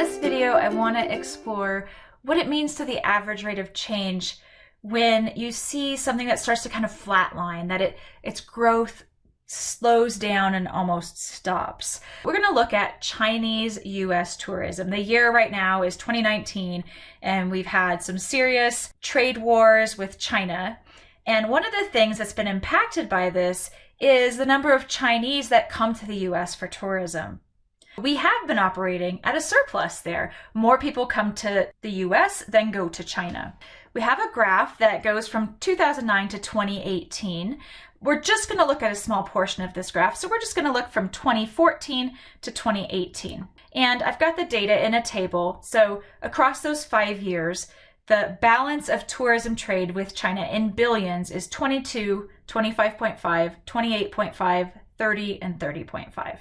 this video, I want to explore what it means to the average rate of change when you see something that starts to kind of flatline, that it its growth slows down and almost stops. We're going to look at Chinese US tourism. The year right now is 2019 and we've had some serious trade wars with China. And one of the things that's been impacted by this is the number of Chinese that come to the US for tourism. We have been operating at a surplus there. More people come to the US than go to China. We have a graph that goes from 2009 to 2018. We're just going to look at a small portion of this graph. So we're just going to look from 2014 to 2018. And I've got the data in a table. So across those five years, the balance of tourism trade with China in billions is 22, 25.5, 28.5, 30, and 30.5.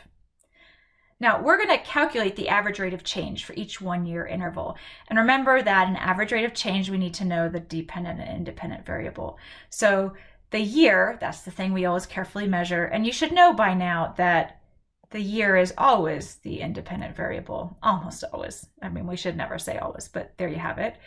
Now we're going to calculate the average rate of change for each one year interval. And remember that an average rate of change, we need to know the dependent and independent variable. So the year, that's the thing we always carefully measure. And you should know by now that the year is always the independent variable, almost always. I mean, we should never say always, but there you have it.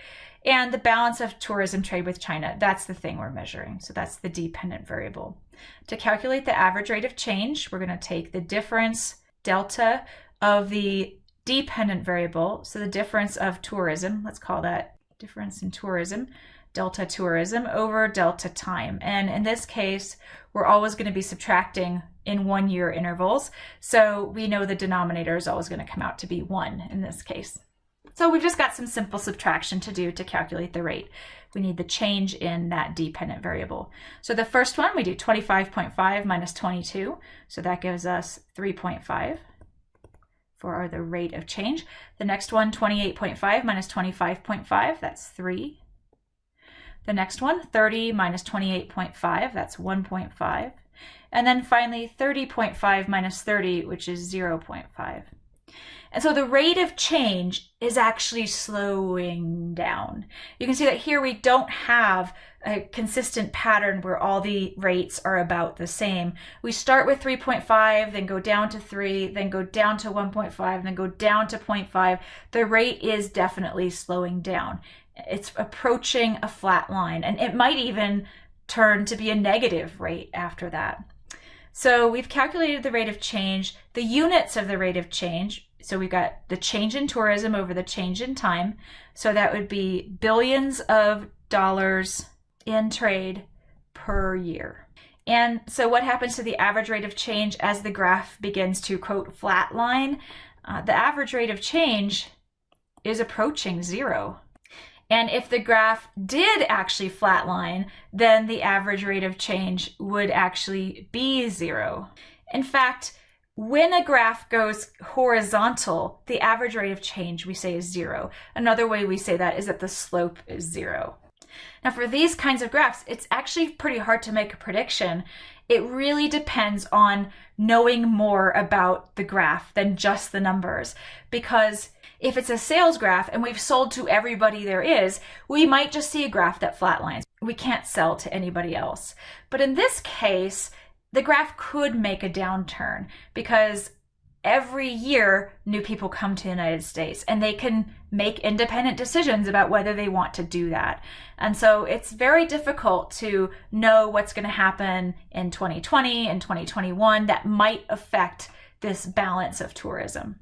And the balance of tourism trade with China, that's the thing we're measuring. So that's the dependent variable. To calculate the average rate of change, we're going to take the difference delta of the dependent variable, so the difference of tourism, let's call that difference in tourism, delta tourism over delta time. And in this case, we're always going to be subtracting in one year intervals. So we know the denominator is always going to come out to be one in this case. So we've just got some simple subtraction to do to calculate the rate. We need the change in that dependent variable. So the first one, we do 25.5 minus 22. So that gives us 3.5 for the rate of change. The next one, 28.5 minus 25.5, that's 3. The next one, 30 minus 28.5, that's 1.5. And then finally, 30.5 minus 30, which is 0.5. And so the rate of change is actually slowing down. You can see that here we don't have a consistent pattern where all the rates are about the same. We start with 3.5, then go down to 3, then go down to 1.5, then go down to 0.5. The rate is definitely slowing down. It's approaching a flat line, and it might even turn to be a negative rate after that. So we've calculated the rate of change, the units of the rate of change. So we've got the change in tourism over the change in time. So that would be billions of dollars in trade per year. And so what happens to the average rate of change as the graph begins to quote flatline? Uh, the average rate of change is approaching zero. And if the graph did actually flatline, then the average rate of change would actually be zero. In fact, when a graph goes horizontal, the average rate of change we say is zero. Another way we say that is that the slope is zero. Now for these kinds of graphs, it's actually pretty hard to make a prediction. It really depends on knowing more about the graph than just the numbers because if it's a sales graph and we've sold to everybody there is, we might just see a graph that flatlines. We can't sell to anybody else. But in this case, the graph could make a downturn because every year new people come to the United States and they can make independent decisions about whether they want to do that. And so it's very difficult to know what's going to happen in 2020 and 2021 that might affect this balance of tourism.